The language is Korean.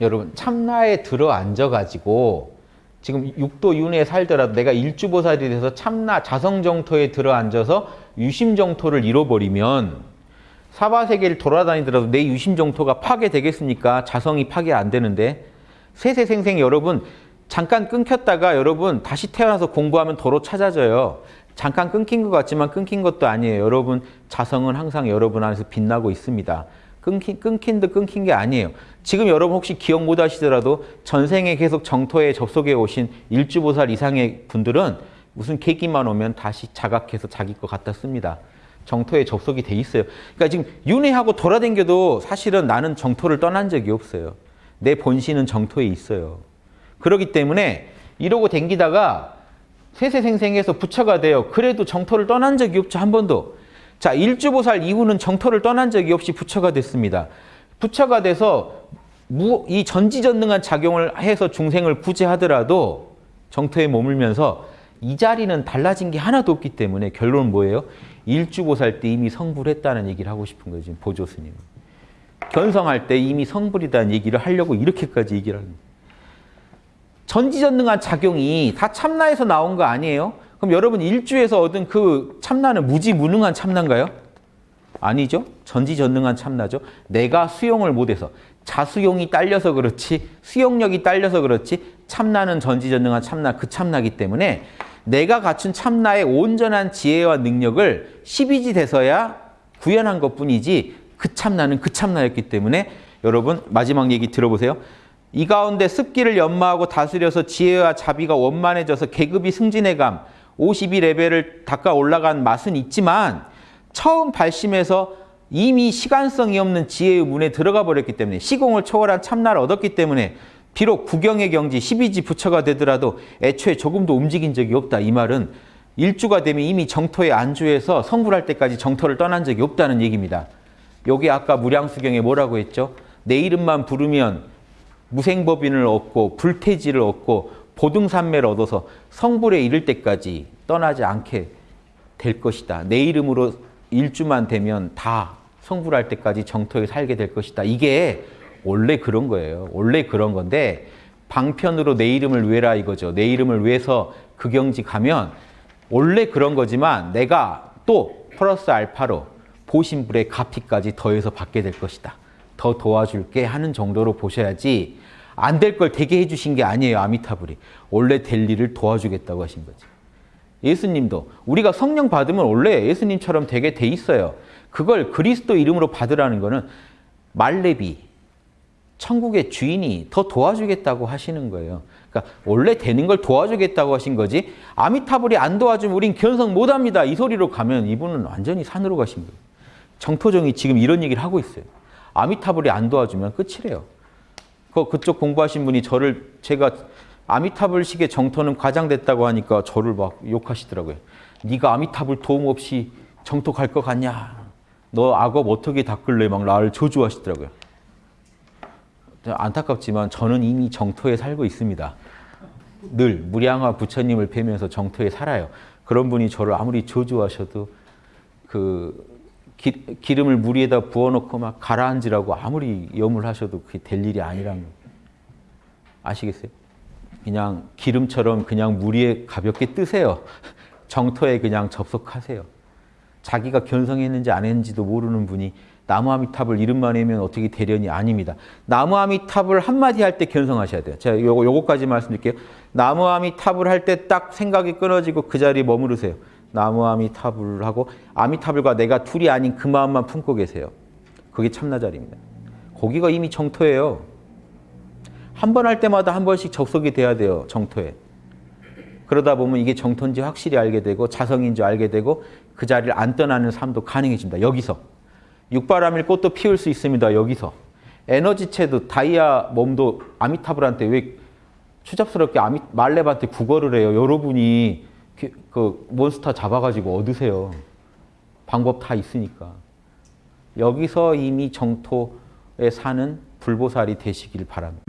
여러분 참나에 들어 앉아가지고 지금 육도 윤회에 살더라도 내가 일주보살이 돼서 참나 자성정토에 들어 앉아서 유심정토를 잃어버리면 사바세계를 돌아다니더라도 내 유심정토가 파괴되겠습니까? 자성이 파괴 안 되는데 세세생생 여러분 잠깐 끊겼다가 여러분 다시 태어나서 공부하면 도로 찾아져요. 잠깐 끊긴 것 같지만 끊긴 것도 아니에요. 여러분 자성은 항상 여러분 안에서 빛나고 있습니다. 끊긴, 끊긴 듯 끊긴 게 아니에요. 지금 여러분 혹시 기억 못 하시더라도 전생에 계속 정토에 접속해 오신 일주보살 이상의 분들은 무슨 계기만 오면 다시 자각해서 자기 거 갖다 씁니다. 정토에 접속이 돼 있어요. 그러니까 지금 윤회하고 돌아댕겨도 사실은 나는 정토를 떠난 적이 없어요. 내 본신은 정토에 있어요. 그렇기 때문에 이러고 댕기다가 세세생생해서 부처가 돼요. 그래도 정토를 떠난 적이 없죠. 한 번도. 자, 일주보살 이후는 정토를 떠난 적이 없이 부처가 됐습니다. 부처가 돼서 무, 이 전지전능한 작용을 해서 중생을 구제하더라도 정토에 머물면서 이 자리는 달라진 게 하나도 없기 때문에 결론은 뭐예요? 일주보살 때 이미 성불했다는 얘기를 하고 싶은 거죠. 보조스님. 견성할 때 이미 성불이다는 얘기를 하려고 이렇게까지 얘기를 하는 거예요. 전지전능한 작용이 다 참나에서 나온 거 아니에요? 그럼 여러분 일주에서 얻은 그 참나는 무지무능한 참나인가요? 아니죠. 전지전능한 참나죠. 내가 수용을 못해서 자수용이 딸려서 그렇지 수용력이 딸려서 그렇지 참나는 전지전능한 참나 그 참나기 때문에 내가 갖춘 참나의 온전한 지혜와 능력을 12지 돼서야 구현한 것뿐이지 그 참나는 그 참나였기 때문에 여러분 마지막 얘기 들어보세요. 이 가운데 습기를 연마하고 다스려서 지혜와 자비가 원만해져서 계급이 승진해감 52레벨을 닦아 올라간 맛은 있지만 처음 발심해서 이미 시간성이 없는 지혜의 문에 들어가 버렸기 때문에 시공을 초월한 참나를 얻었기 때문에 비록 구경의 경지 12지 부처가 되더라도 애초에 조금도 움직인 적이 없다. 이 말은 일주가 되면 이미 정토에 안주해서 성불할 때까지 정토를 떠난 적이 없다는 얘기입니다. 여기 아까 무량수경에 뭐라고 했죠? 내 이름만 부르면 무생법인을 얻고 불태지를 얻고 보등산매를 얻어서 성불에 이를 때까지 떠나지 않게 될 것이다. 내 이름으로 일주만 되면 다 성불할 때까지 정토에 살게 될 것이다. 이게 원래 그런 거예요. 원래 그런 건데 방편으로 내 이름을 외라 이거죠. 내 이름을 외서 그 경지 가면 원래 그런 거지만 내가 또 플러스 알파로 보신불의 가피까지 더해서 받게 될 것이다. 더 도와줄게 하는 정도로 보셔야지 안 될 걸 되게 해주신 게 아니에요. 아미타불이. 원래 될 일을 도와주겠다고 하신 거지. 예수님도 우리가 성령 받으면 원래 예수님처럼 되게 돼 있어요. 그걸 그리스도 이름으로 받으라는 거는 말레비, 천국의 주인이 더 도와주겠다고 하시는 거예요. 그러니까 원래 되는 걸 도와주겠다고 하신 거지 아미타불이 안 도와주면 우린 견성 못합니다. 이 소리로 가면 이분은 완전히 산으로 가신 거예요. 정토정이 지금 이런 얘기를 하고 있어요. 아미타불이 안 도와주면 끝이래요. 그 그쪽 공부하신 분이 저를 제가 아미타불 식의 정토는 과장됐다고 하니까 저를 막 욕하시더라고요. 네가 아미타불 도움 없이 정토 갈 것 같냐? 너 악업 어떻게 닦을래? 막 나를 저주하시더라고요. 안타깝지만 저는 이미 정토에 살고 있습니다. 늘 무량화 부처님을 뵈면서 정토에 살아요. 그런 분이 저를 아무리 저주하셔도 그 기, 기름을 물 위에다 부어놓고 막 가라앉으라고 아무리 염을 하셔도 그게 될 일이 아니라는 거 아시겠어요? 그냥 기름처럼 그냥 물 위에 가볍게 뜨세요. 정토에 그냥 접속하세요. 자기가 견성했는지 안 했는지도 모르는 분이 나무아미탑을 이름만 외면 어떻게 되려니 아닙니다. 나무아미탑을 한마디 할 때 견성하셔야 돼요. 제가 요거, 요거까지 말씀드릴게요. 나무아미탑을 할 때 딱 생각이 끊어지고 그 자리에 머무르세요. 나무 아미타불 하고 아미타불과 내가 둘이 아닌 그 마음만 품고 계세요. 그게 참나자리입니다. 거기가 이미 정토예요. 한 번 할 때마다 한 번씩 접속이 돼야 돼요. 정토에. 그러다 보면 이게 정토인지 확실히 알게 되고 자성인지 알게 되고 그 자리를 안 떠나는 삶도 가능해집니다. 여기서. 육바람일 꽃도 피울 수 있습니다. 여기서. 에너지체도 다이아 몸도 아미타불한테 왜 추잡스럽게 아미, 말렙한테 국어를 해요. 여러분이 그, 그 몬스터 잡아가지고 얻으세요. 방법 다 있으니까. 여기서 이미 정토에 사는 불보살이 되시길 바랍니다.